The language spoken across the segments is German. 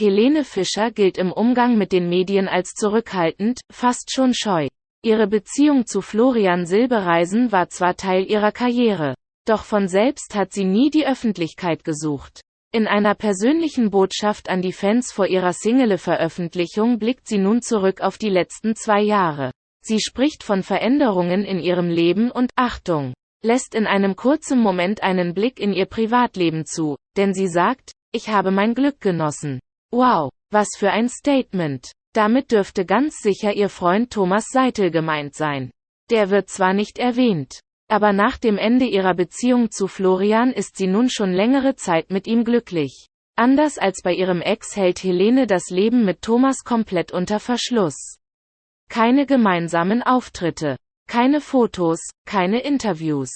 Helene Fischer gilt im Umgang mit den Medien als zurückhaltend, fast schon scheu. Ihre Beziehung zu Florian Silbereisen war zwar Teil ihrer Karriere, doch von selbst hat sie nie die Öffentlichkeit gesucht. In einer persönlichen Botschaft an die Fans vor ihrer Single-Veröffentlichung blickt sie nun zurück auf die letzten zwei Jahre. Sie spricht von Veränderungen in ihrem Leben und, Achtung, lässt in einem kurzen Moment einen Blick in ihr Privatleben zu, denn sie sagt, ich habe mein Glück genossen. Wow, was für ein Statement. Damit dürfte ganz sicher ihr Freund Thomas Seitel gemeint sein. Der wird zwar nicht erwähnt, aber nach dem Ende ihrer Beziehung zu Florian ist sie nun schon längere Zeit mit ihm glücklich. Anders als bei ihrem Ex hält Helene das Leben mit Thomas komplett unter Verschluss. Keine gemeinsamen Auftritte, keine Fotos, keine Interviews.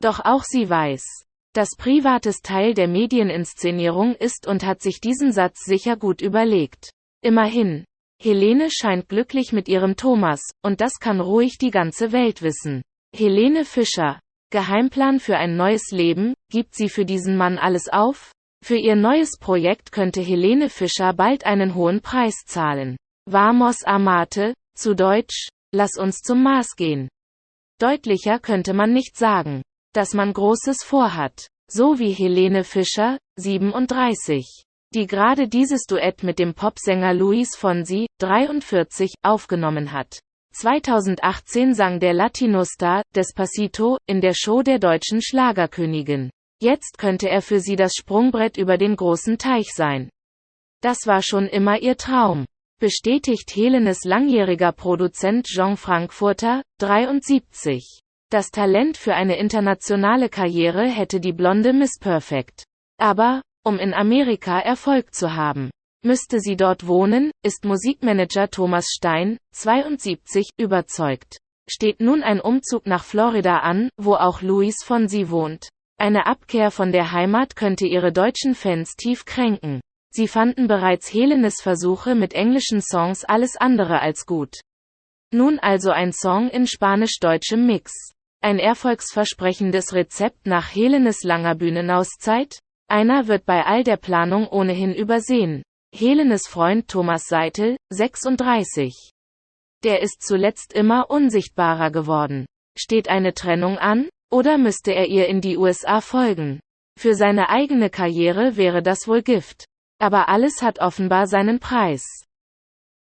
Doch auch sie weiß, dass Privates Teil der Medieninszenierung ist und hat sich diesen Satz sicher gut überlegt. Immerhin, Helene scheint glücklich mit ihrem Thomas, und das kann ruhig die ganze Welt wissen. Helene Fischer. Geheimplan für ein neues Leben, gibt sie für diesen Mann alles auf? Für ihr neues Projekt könnte Helene Fischer bald einen hohen Preis zahlen. Vamos Amate, zu Deutsch, lass uns zum Mars gehen. Deutlicher könnte man nicht sagen, dass man Großes vorhat. So wie Helene Fischer, 37, die gerade dieses Duett mit dem Popsänger Luis Fonsi, 43, aufgenommen hat. 2018 sang der Latino-Star Despacito in der Show der deutschen Schlagerkönigin. Jetzt könnte er für sie das Sprungbrett über den großen Teich sein. Das war schon immer ihr Traum, bestätigt Helenes langjähriger Produzent Jean Frankfurter, 73. Das Talent für eine internationale Karriere hätte die blonde Miss Perfect. Aber, um in Amerika Erfolg zu haben, Müsste sie dort wohnen, ist Musikmanager Thomas Stein, 72, überzeugt. Steht nun ein Umzug nach Florida an, wo auch Luis von sie wohnt. Eine Abkehr von der Heimat könnte ihre deutschen Fans tief kränken. Sie fanden bereits Helenes Versuche mit englischen Songs alles andere als gut. Nun also ein Song in spanisch-deutschem Mix. Ein erfolgsversprechendes Rezept nach Helenes langer Bühnenauszeit? Einer wird bei all der Planung ohnehin übersehen. Helenes Freund Thomas Seitel, 36. Der ist zuletzt immer unsichtbarer geworden. Steht eine Trennung an? Oder müsste er ihr in die USA folgen? Für seine eigene Karriere wäre das wohl Gift. Aber alles hat offenbar seinen Preis.